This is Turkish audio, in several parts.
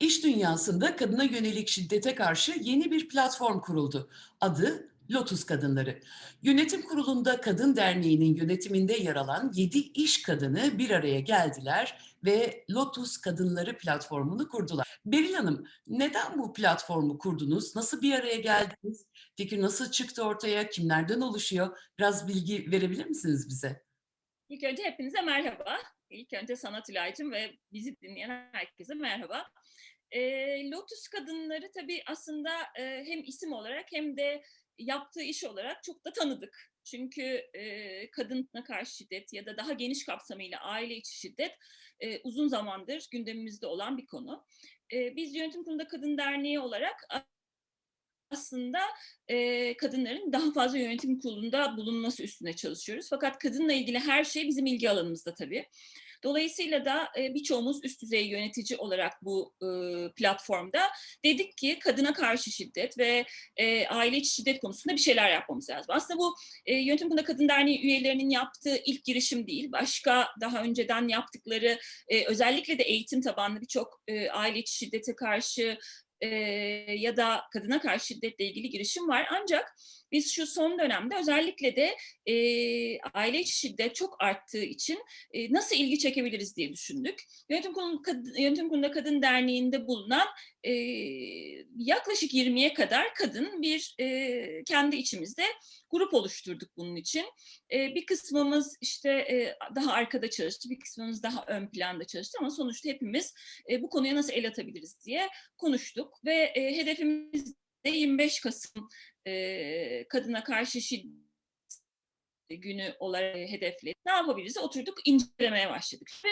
İş dünyasında kadına yönelik şiddete karşı yeni bir platform kuruldu. Adı Lotus Kadınları. Yönetim kurulunda Kadın Derneği'nin yönetiminde yer alan 7 iş kadını bir araya geldiler ve Lotus Kadınları platformunu kurdular. Beril Hanım, neden bu platformu kurdunuz? Nasıl bir araya geldiniz? Fikir nasıl çıktı ortaya? Kimlerden oluşuyor? Biraz bilgi verebilir misiniz bize? İlk önce hepinize merhaba. İlk önce sana Tülay'cığım ve bizi dinleyen herkese merhaba. E, Lotus Kadınları tabii aslında e, hem isim olarak hem de yaptığı iş olarak çok da tanıdık. Çünkü e, kadına karşı şiddet ya da daha geniş kapsamıyla aile içi şiddet e, uzun zamandır gündemimizde olan bir konu. E, biz Yönetim Kurulu'nda Kadın Derneği olarak aslında e, kadınların daha fazla yönetim kurulunda bulunması üstüne çalışıyoruz. Fakat kadınla ilgili her şey bizim ilgi alanımızda tabii. Dolayısıyla da e, birçoğumuz üst düzey yönetici olarak bu e, platformda dedik ki kadına karşı şiddet ve e, aile içi şiddet konusunda bir şeyler yapmamız lazım. Aslında bu e, Yönetim Kurulu'nda Kadın Derneği üyelerinin yaptığı ilk girişim değil. Başka daha önceden yaptıkları e, özellikle de eğitim tabanlı birçok e, aile içi şiddete karşı ya da kadına karşı şiddetle ilgili girişim var. Ancak biz şu son dönemde özellikle de e, aile içi şiddet çok arttığı için e, nasıl ilgi çekebiliriz diye düşündük. Yönetim Kurulu, Kadın, Yönetim Kurulu'nda Kadın Derneği'nde bulunan e, yaklaşık 20'ye kadar kadın bir e, kendi içimizde grup oluşturduk bunun için. E, bir kısmımız işte e, daha arkada çalıştı, bir kısmımız daha ön planda çalıştı ama sonuçta hepimiz e, bu konuya nasıl el atabiliriz diye konuştuk ve e, hedefimiz de 25 Kasım e, kadına karşı şiddet günü olarak hedefledi. Ne yapabiliriz? Oturduk incelemeye başladık. Ve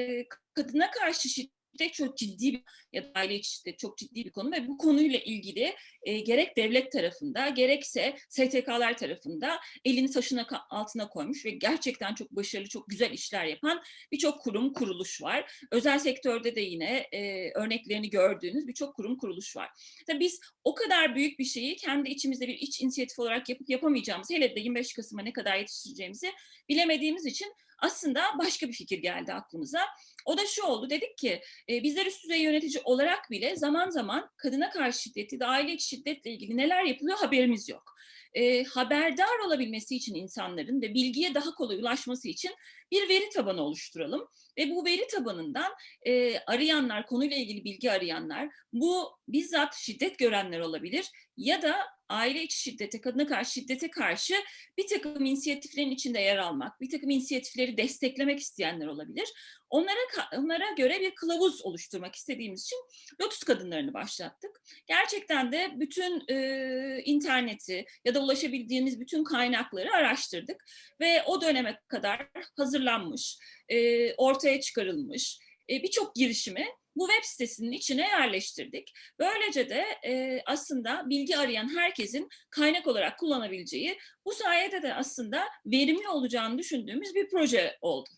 e, kadına karşı şiddet şiddet çok ciddi bir ya da aile içi şiddet çok ciddi bir konu ve bu konuyla ilgili e, gerek devlet tarafında gerekse STK'lar tarafında elini taşın altına koymuş ve gerçekten çok başarılı, çok güzel işler yapan birçok kurum, kuruluş var. Özel sektörde de yine e, örneklerini gördüğünüz birçok kurum, kuruluş var. Tabii biz o kadar büyük bir şeyi kendi içimizde bir iç inisiyatif olarak yapıp yapamayacağımızı, hele de 25 Kasım'a ne kadar yetiştireceğimizi bilemediğimiz için aslında başka bir fikir geldi aklımıza. O da şu oldu, dedik ki e, bizler üst düzey yönetici olarak bile zaman zaman kadına karşı şiddeti de aile içi şiddetle ilgili neler yapılıyor haberimiz yok. E, haberdar olabilmesi için insanların ve bilgiye daha kolay ulaşması için bir veri tabanı oluşturalım. Ve bu veri tabanından e, arayanlar, konuyla ilgili bilgi arayanlar, bu bizzat şiddet görenler olabilir ya da aile içi şiddete, kadına karşı şiddete karşı bir takım inisiyatiflerin içinde yer almak, bir takım inisiyatifleri desteklemek isteyenler olabilir. Onlara, onlara göre bir kılavuz oluşturmak istediğimiz için Lotus kadınlarını başlattık. Gerçekten de bütün e, interneti ya da ulaşabildiğimiz bütün kaynakları araştırdık ve o döneme kadar hazırlanmış, e, ortaya çıkarılmış e, birçok girişimi bu web sitesinin içine yerleştirdik. Böylece de e, aslında bilgi arayan herkesin kaynak olarak kullanabileceği, bu sayede de aslında verimli olacağını düşündüğümüz bir proje oldu.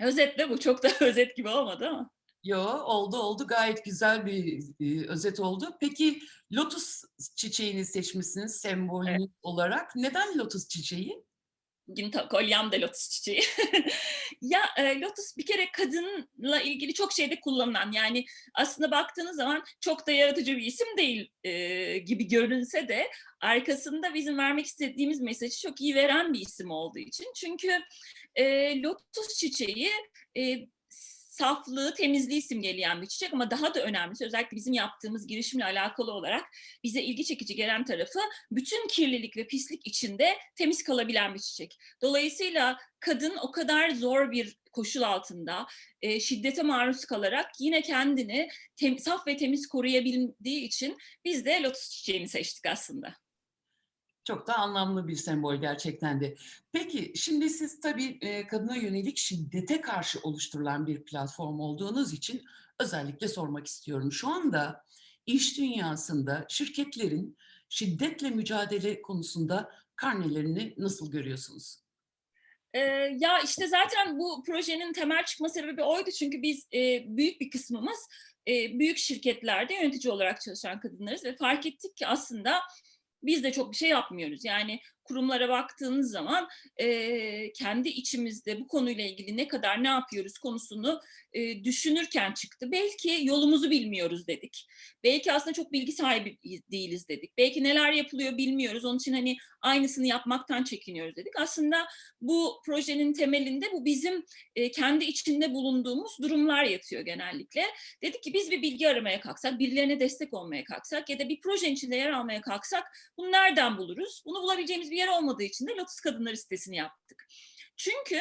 Özetle bu çok da özet gibi olmadı ama. Yo oldu oldu gayet güzel bir e, özet oldu. Peki lotus çiçeğini seçmişsiniz sembolünüz evet. olarak. Neden lotus çiçeği? Bugün kolyem de lotus çiçeği. ya e, lotus bir kere kadınla ilgili çok şeyde kullanılan yani aslında baktığınız zaman çok da yaratıcı bir isim değil e, gibi görünse de arkasında bizim vermek istediğimiz mesajı çok iyi veren bir isim olduğu için. Çünkü e, lotus çiçeği e, saflığı, temizliği simgeleyen bir çiçek ama daha da önemlisi özellikle bizim yaptığımız girişimle alakalı olarak bize ilgi çekici gelen tarafı bütün kirlilik ve pislik içinde temiz kalabilen bir çiçek. Dolayısıyla kadın o kadar zor bir koşul altında e, şiddete maruz kalarak yine kendini tem, saf ve temiz koruyabildiği için biz de lotus çiçeğini seçtik aslında. Çok da anlamlı bir sembol gerçekten de. Peki şimdi siz tabii e, kadına yönelik şiddete karşı oluşturulan bir platform olduğunuz için özellikle sormak istiyorum. Şu anda iş dünyasında şirketlerin şiddetle mücadele konusunda karnelerini nasıl görüyorsunuz? Ee, ya işte zaten bu projenin temel çıkma sebebi oydu çünkü biz e, büyük bir kısmımız e, büyük şirketlerde yönetici olarak çalışan kadınlarız ve fark ettik ki aslında biz de çok bir şey yapmıyoruz. Yani kurumlara baktığınız zaman e, kendi içimizde bu konuyla ilgili ne kadar ne yapıyoruz konusunu e, düşünürken çıktı. Belki yolumuzu bilmiyoruz dedik. Belki aslında çok bilgi sahibi değiliz dedik. Belki neler yapılıyor bilmiyoruz. Onun için hani aynısını yapmaktan çekiniyoruz dedik. Aslında bu projenin temelinde bu bizim e, kendi içinde bulunduğumuz durumlar yatıyor genellikle. Dedik ki biz bir bilgi aramaya kalksak, birilerine destek olmaya kalksak ya da bir projenin içinde yer almaya kalksak bunu nereden buluruz? Bunu bulabileceğimiz bir yer olmadığı için de Lotus Kadınları sitesini yaptık. Çünkü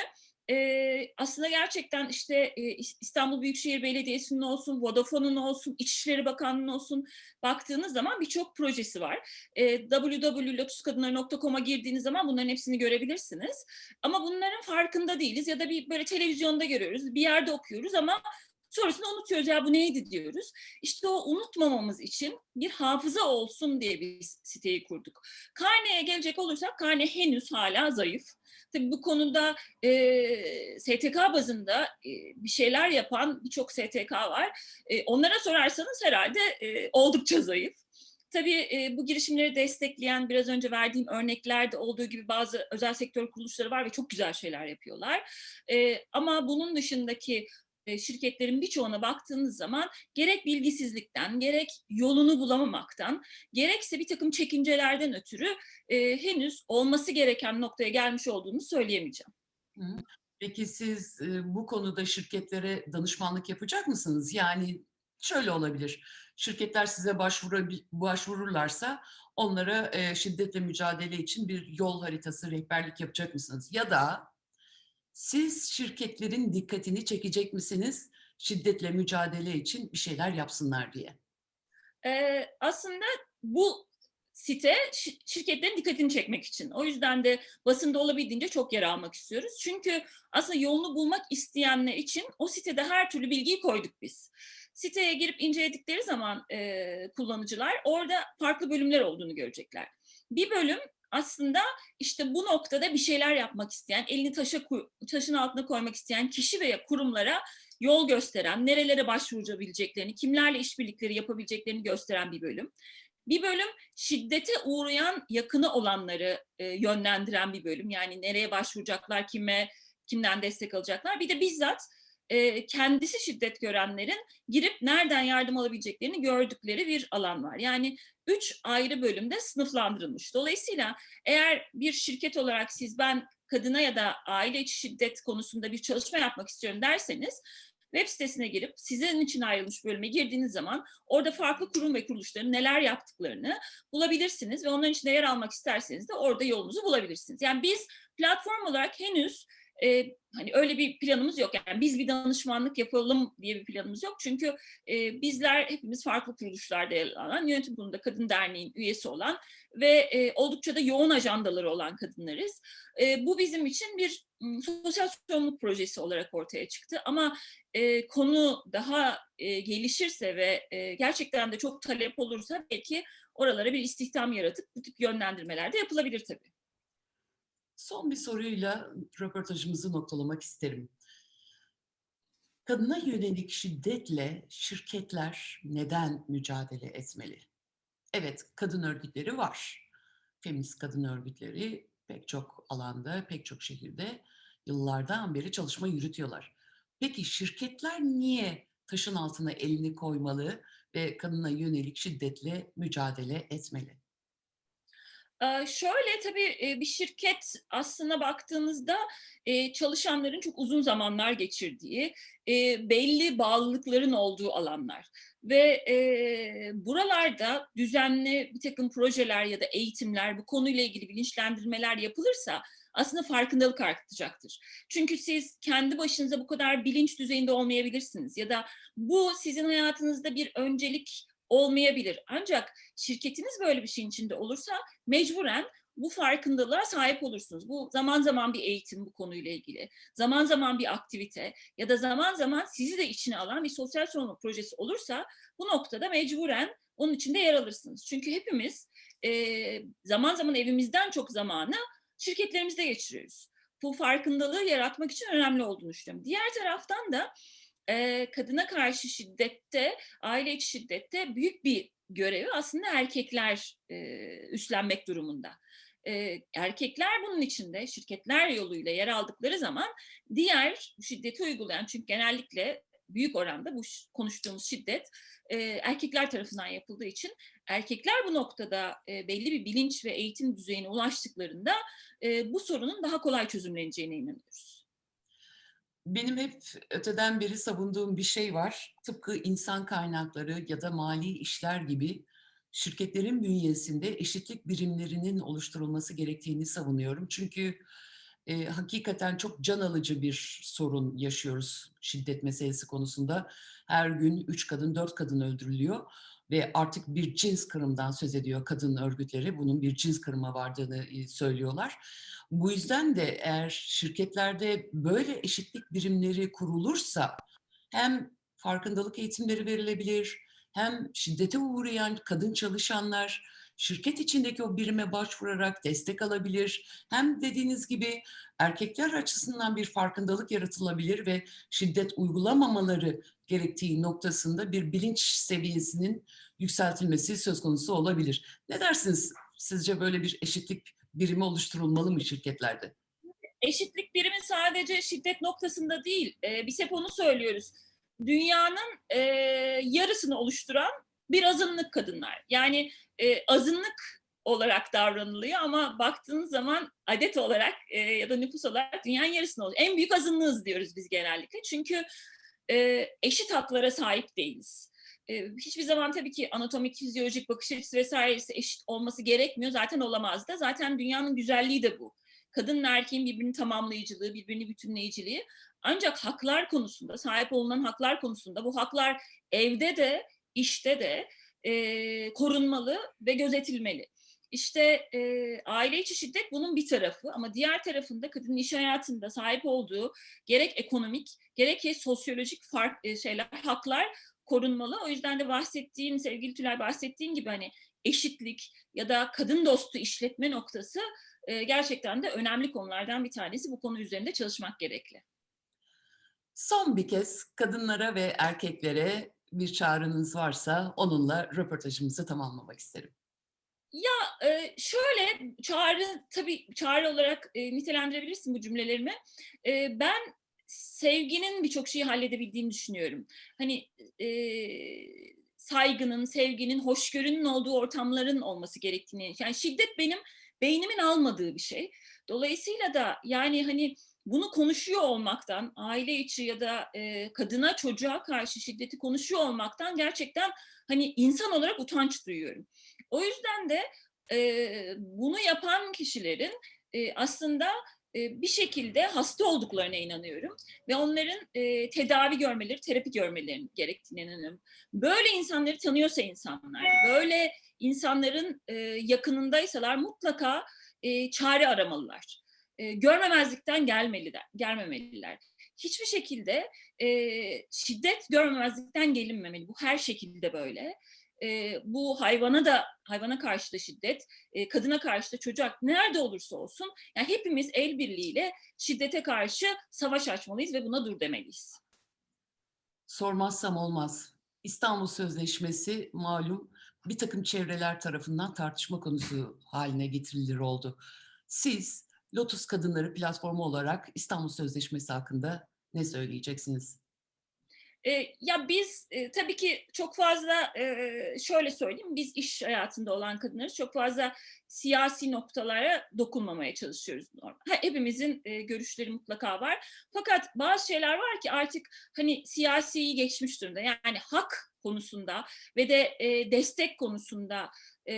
e, aslında gerçekten işte e, İstanbul Büyükşehir Belediyesi'nin olsun, Vodafone'un olsun, İçişleri Bakanlığı'nın olsun baktığınız zaman birçok projesi var. E, www.lotuskadınları.com'a girdiğiniz zaman bunların hepsini görebilirsiniz. Ama bunların farkında değiliz ya da bir böyle televizyonda görüyoruz, bir yerde okuyoruz ama Sonrasında unutuyoruz ya bu neydi diyoruz. İşte o unutmamamız için bir hafıza olsun diye bir siteyi kurduk. Karne'ye gelecek olursak karne henüz hala zayıf. Tabii bu konuda e, STK bazında e, bir şeyler yapan birçok STK var. E, onlara sorarsanız herhalde e, oldukça zayıf. Tabii e, bu girişimleri destekleyen biraz önce verdiğim örneklerde olduğu gibi bazı özel sektör kuruluşları var ve çok güzel şeyler yapıyorlar. E, ama bunun dışındaki şirketlerin birçoğuna baktığınız zaman gerek bilgisizlikten, gerek yolunu bulamamaktan, gerekse bir takım çekincelerden ötürü e, henüz olması gereken noktaya gelmiş olduğunu söyleyemeyeceğim. Peki siz e, bu konuda şirketlere danışmanlık yapacak mısınız? Yani şöyle olabilir, şirketler size başvuru, başvururlarsa onlara e, şiddetle mücadele için bir yol haritası, rehberlik yapacak mısınız? Ya da siz şirketlerin dikkatini çekecek misiniz şiddetle mücadele için bir şeyler yapsınlar diye? Ee, aslında bu site şirketlerin dikkatini çekmek için. O yüzden de basında olabildiğince çok yer almak istiyoruz. Çünkü aslında yolunu bulmak isteyenler için o sitede her türlü bilgiyi koyduk biz. Siteye girip inceledikleri zaman e, kullanıcılar orada farklı bölümler olduğunu görecekler. Bir bölüm aslında işte bu noktada bir şeyler yapmak isteyen, elini taşa taşın altına koymak isteyen kişi veya kurumlara yol gösteren, nerelere başvurabileceklerini, kimlerle işbirlikleri yapabileceklerini gösteren bir bölüm. Bir bölüm şiddete uğrayan yakını olanları e, yönlendiren bir bölüm. Yani nereye başvuracaklar, kime, kimden destek alacaklar. Bir de bizzat e, kendisi şiddet görenlerin girip nereden yardım alabileceklerini gördükleri bir alan var. Yani üç ayrı bölümde sınıflandırılmış. Dolayısıyla eğer bir şirket olarak siz ben kadına ya da aile içi şiddet konusunda bir çalışma yapmak istiyorum derseniz web sitesine girip sizin için ayrılmış bölüme girdiğiniz zaman orada farklı kurum ve kuruluşların neler yaptıklarını bulabilirsiniz ve onların içinde yer almak isterseniz de orada yolunuzu bulabilirsiniz. Yani biz platform olarak henüz e, hani öyle bir planımız yok. Yani biz bir danışmanlık yapalım diye bir planımız yok. Çünkü e, bizler hepimiz farklı kuruluşlarda yer alan, yönetim kurulunda Kadın Derneği'nin üyesi olan ve e, oldukça da yoğun ajandaları olan kadınlarız. E, bu bizim için bir sosyal sorumluluk projesi olarak ortaya çıktı. Ama e, konu daha e, gelişirse ve e, gerçekten de çok talep olursa belki oralara bir istihdam yaratıp bu tip yönlendirmeler de yapılabilir tabii. Son bir soruyla röportajımızı noktalamak isterim. Kadına yönelik şiddetle şirketler neden mücadele etmeli? Evet, kadın örgütleri var. Feminist kadın örgütleri pek çok alanda, pek çok şehirde yıllardan beri çalışma yürütüyorlar. Peki şirketler niye taşın altına elini koymalı ve kadına yönelik şiddetle mücadele etmeli? Şöyle tabii bir şirket aslına baktığınızda çalışanların çok uzun zamanlar geçirdiği, belli bağlılıkların olduğu alanlar. Ve buralarda düzenli bir takım projeler ya da eğitimler, bu konuyla ilgili bilinçlendirmeler yapılırsa aslında farkındalık artacaktır. Çünkü siz kendi başınıza bu kadar bilinç düzeyinde olmayabilirsiniz ya da bu sizin hayatınızda bir öncelik olmayabilir. Ancak şirketiniz böyle bir şeyin içinde olursa mecburen bu farkındalığa sahip olursunuz. Bu zaman zaman bir eğitim bu konuyla ilgili, zaman zaman bir aktivite ya da zaman zaman sizi de içine alan bir sosyal sorumluluk projesi olursa bu noktada mecburen onun içinde yer alırsınız. Çünkü hepimiz e, zaman zaman evimizden çok zamanı şirketlerimizde geçiriyoruz. Bu farkındalığı yaratmak için önemli olduğunu düşünüyorum. Diğer taraftan da kadına karşı şiddette, aile içi şiddette büyük bir görevi aslında erkekler üstlenmek durumunda. erkekler bunun içinde şirketler yoluyla yer aldıkları zaman diğer şiddeti uygulayan çünkü genellikle büyük oranda bu konuştuğumuz şiddet erkekler tarafından yapıldığı için erkekler bu noktada belli bir bilinç ve eğitim düzeyine ulaştıklarında bu sorunun daha kolay çözümleneceğine inanıyoruz. Benim hep öteden beri savunduğum bir şey var. Tıpkı insan kaynakları ya da mali işler gibi şirketlerin bünyesinde eşitlik birimlerinin oluşturulması gerektiğini savunuyorum. Çünkü e, hakikaten çok can alıcı bir sorun yaşıyoruz şiddet meselesi konusunda. Her gün üç kadın, dört kadın öldürülüyor ve artık bir cins kırımdan söz ediyor kadın örgütleri. Bunun bir cins kırıma vardığını e, söylüyorlar. Bu yüzden de eğer şirketlerde böyle eşitlik birimleri kurulursa hem farkındalık eğitimleri verilebilir, hem şiddete uğrayan kadın çalışanlar şirket içindeki o birime başvurarak destek alabilir. Hem dediğiniz gibi erkekler açısından bir farkındalık yaratılabilir ve şiddet uygulamamaları gerektiği noktasında bir bilinç seviyesinin yükseltilmesi söz konusu olabilir. Ne dersiniz? Sizce böyle bir eşitlik birimi oluşturulmalı mı şirketlerde? Eşitlik birimi sadece şiddet noktasında değil, e, biz hep onu söylüyoruz. Dünyanın e, yarısını oluşturan bir azınlık kadınlar. Yani e, azınlık olarak davranılıyor ama baktığınız zaman adet olarak e, ya da nüfus olarak dünyanın yarısını oluyor. En büyük azınlığız diyoruz biz genellikle. Çünkü e, eşit haklara sahip değiliz. E, hiçbir zaman tabii ki anatomik, fizyolojik bakış açısı vesairesi eşit olması gerekmiyor. Zaten olamaz da. Zaten dünyanın güzelliği de bu. Kadınla erkeğin birbirini tamamlayıcılığı, birbirini bütünleyiciliği. Ancak haklar konusunda, sahip olunan haklar konusunda bu haklar evde de, işte de e, korunmalı ve gözetilmeli. İşte e, aile içi şiddet bunun bir tarafı ama diğer tarafında kadının iş hayatında sahip olduğu gerek ekonomik gerekse sosyolojik fark e, şeyler, haklar korunmalı. O yüzden de bahsettiğin, sevgili Tülay bahsettiğin gibi hani eşitlik ya da kadın dostu işletme noktası e, gerçekten de önemli konulardan bir tanesi. Bu konu üzerinde çalışmak gerekli. Son bir kez kadınlara ve erkeklere bir çağrınız varsa onunla röportajımızı tamamlamak isterim. Ya e, şöyle çağrı tabii çağrı olarak e, nitelendirebilirsin bu cümlelerimi. E, ben sevginin birçok şeyi halledebildiğini düşünüyorum. Hani saygının, sevginin, hoşgörünün olduğu ortamların olması gerektiğini. Yani şiddet benim beynimin almadığı bir şey. Dolayısıyla da yani hani bunu konuşuyor olmaktan, aile içi ya da e, kadına çocuğa karşı şiddeti konuşuyor olmaktan gerçekten hani insan olarak utanç duyuyorum. O yüzden de e, bunu yapan kişilerin e, aslında e, bir şekilde hasta olduklarına inanıyorum ve onların e, tedavi görmeleri, terapi görmeleri gerektiğine inanıyorum. Böyle insanları tanıyorsa insanlar, böyle insanların e, yakınındaysalar mutlaka e, çare aramalılar. E, görmemezlikten gelmeliler, gelmemeliler. Hiçbir şekilde e, şiddet görmemezlikten gelinmemeli. Bu her şekilde böyle e, bu hayvana da hayvana karşı da şiddet, e, kadına karşı da çocuğa nerede olursa olsun yani hepimiz el birliğiyle şiddete karşı savaş açmalıyız ve buna dur demeliyiz. Sormazsam olmaz. İstanbul Sözleşmesi malum bir takım çevreler tarafından tartışma konusu haline getirilir oldu. Siz Lotus Kadınları platformu olarak İstanbul Sözleşmesi hakkında ne söyleyeceksiniz? E, ya biz e, tabii ki çok fazla e, şöyle söyleyeyim biz iş hayatında olan kadınlarız çok fazla siyasi noktalara dokunmamaya çalışıyoruz. Ha, hepimizin görüşleri mutlaka var. Fakat bazı şeyler var ki artık hani siyasiyi geçmiş durumda. Yani hak konusunda ve de e, destek konusunda e,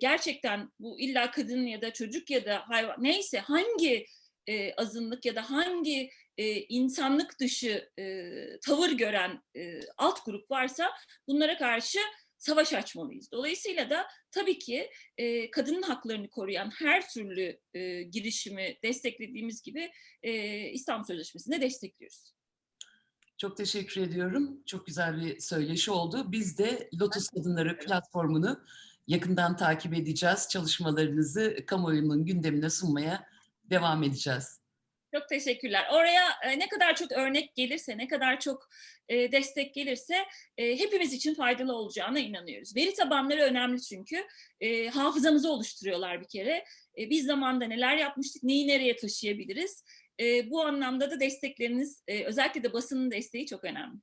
gerçekten bu illa kadın ya da çocuk ya da hayvan neyse hangi e, azınlık ya da hangi e, insanlık dışı e, tavır gören e, alt grup varsa bunlara karşı savaş açmalıyız. Dolayısıyla da tabii ki e, kadının haklarını koruyan her türlü e, girişimi desteklediğimiz gibi e, İstanbul Sözleşmesi'nde destekliyoruz. Çok teşekkür ediyorum. Çok güzel bir söyleşi oldu. Biz de Lotus Kadınları platformunu yakından takip edeceğiz. Çalışmalarınızı kamuoyunun gündemine sunmaya devam edeceğiz. Çok teşekkürler. Oraya e, ne kadar çok örnek gelirse, ne kadar çok e, destek gelirse e, hepimiz için faydalı olacağına inanıyoruz. Veri tabanları önemli çünkü. Hafızamızı oluşturuyorlar bir kere. Biz zamanda neler yapmıştık, neyi nereye taşıyabiliriz? Bu anlamda da destekleriniz, özellikle de basının desteği çok önemli.